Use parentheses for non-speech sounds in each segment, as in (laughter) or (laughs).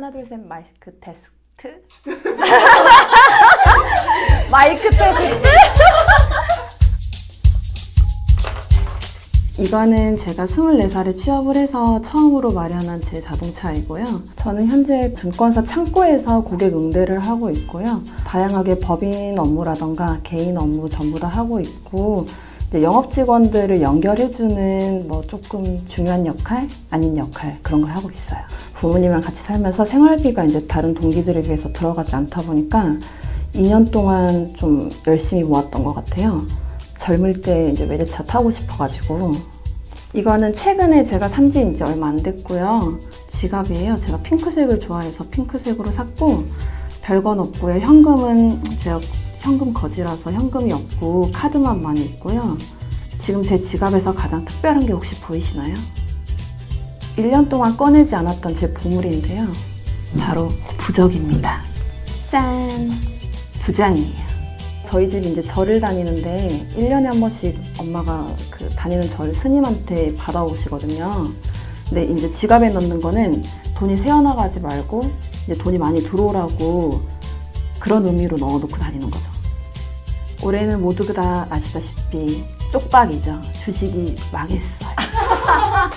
하나 둘 셋 마이크 테스트 (laughs) 마이크 테스트 이거는 제가 24살에 취업을 해서 처음으로 마련한 제 자동차이고요. 저는 현재 증권사 창고에서 고객 응대를 하고 있고요. 다양하게 법인 업무라던가 개인 업무 전부 다 하고 있고 영업 직원들을 연결해주는 뭐 조금 중요한 역할, 아닌 역할 그런 걸 하고 있어요. 부모님이랑 같이 살면서 생활비가 이제 다른 동기들에 비해서 들어가지 않다 보니까 2년 동안 좀 열심히 모았던 것 같아요. 젊을 때 이제 외제차 타고 싶어가지고 이거는 최근에 제가 산 지 이제 얼마 안 됐고요. 지갑이에요. 제가 핑크색을 좋아해서 핑크색으로 샀고 별건 없고요. 현금은 제가 현금 거지라서 현금이 없고 카드만 많이 있고요. 지금 제 지갑에서 가장 특별한 게 혹시 보이시나요? 1년 동안 꺼내지 않았던 제 보물인데요. 바로 부적입니다. 짠! 두 장이에요. 저희 집이 이제 절을 다니는데 1년에 한 번씩 엄마가 그 다니는 절 스님한테 받아오시거든요. 근데 이제 지갑에 넣는 거는 돈이 새어나가지 말고 이제 돈이 많이 들어오라고 그런 의미로 넣어놓고 다니는 거죠. 올해는 모두 다 아시다시피 쪽박이죠. 주식이 망했어요. (laughs)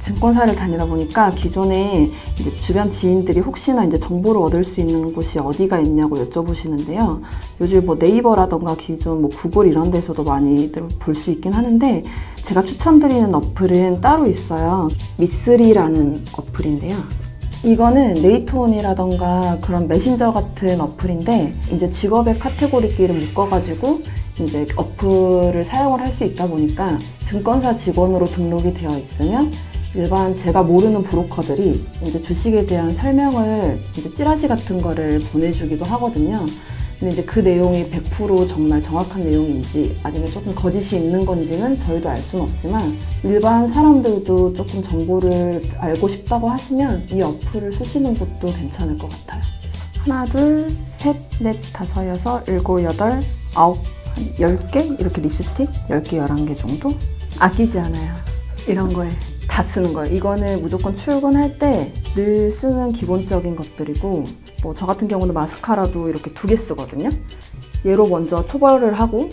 증권사를 다니다 보니까 기존에 이제 주변 지인들이 혹시나 이제 정보를 얻을 수 있는 곳이 어디가 있냐고 여쭤보시는데요. 요즘 뭐 네이버라던가 기존 뭐 구글 이런 데서도 많이들 볼 수 있긴 하는데 제가 추천드리는 어플은 따로 있어요. 미쓰리라는 어플인데요. 이거는 네이트온이라던가 그런 메신저 같은 어플인데 이제 직업의 카테고리끼리 묶어가지고 이제 어플을 사용을 할 수 있다 보니까 증권사 직원으로 등록이 되어 있으면 일반 제가 모르는 브로커들이 이제 주식에 대한 설명을 이제 찌라시 같은 거를 보내주기도 하거든요. 근데 이제 그 내용이 100% 정말 정확한 내용인지 아니면 조금 거짓이 있는 건지는 저희도 알 수는 없지만 일반 사람들도 조금 정보를 알고 싶다고 하시면 이 어플을 쓰시는 것도 괜찮을 것 같아요. 하나, 둘, 셋, 넷, 다섯, 여섯, 일곱, 여덟, 아홉, 한 10개? 이렇게 립스틱? 10개, 11개 정도? 아끼지 않아요. 이런 거에 다 쓰는 거예요. 이거는 무조건 출근할 때 늘 쓰는 기본적인 것들이고 뭐 저 같은 경우는 마스카라도 이렇게 두 개 쓰거든요. 얘로 먼저 초벌을 하고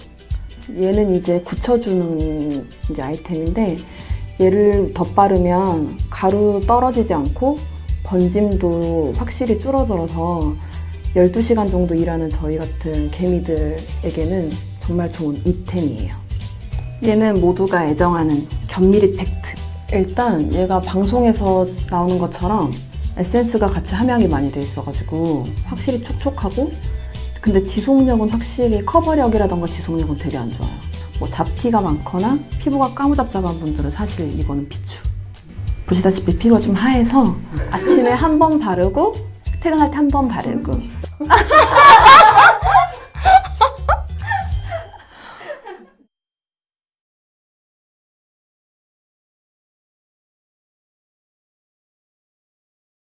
얘는 이제 굳혀주는 이제 아이템인데 얘를 덧바르면 가루 떨어지지 않고 번짐도 확실히 줄어들어서 12시간 정도 일하는 저희 같은 개미들에게는 정말 좋은 이템이에요. 얘는 모두가 애정하는 견미리 팩트. 일단 얘가 방송에서 나오는 것처럼 에센스가 같이 함양이 많이 돼 있어가지고 확실히 촉촉하고 근데 지속력은 확실히 커버력이라던가 지속력은 되게 안 좋아요. 뭐 잡티가 많거나 피부가 까무잡잡한 분들은 사실 이거는 비추. 보시다시피 피부가 좀 하얘서 아침에 한 번 바르고 퇴근할 때 한 번 바르고 (laughs)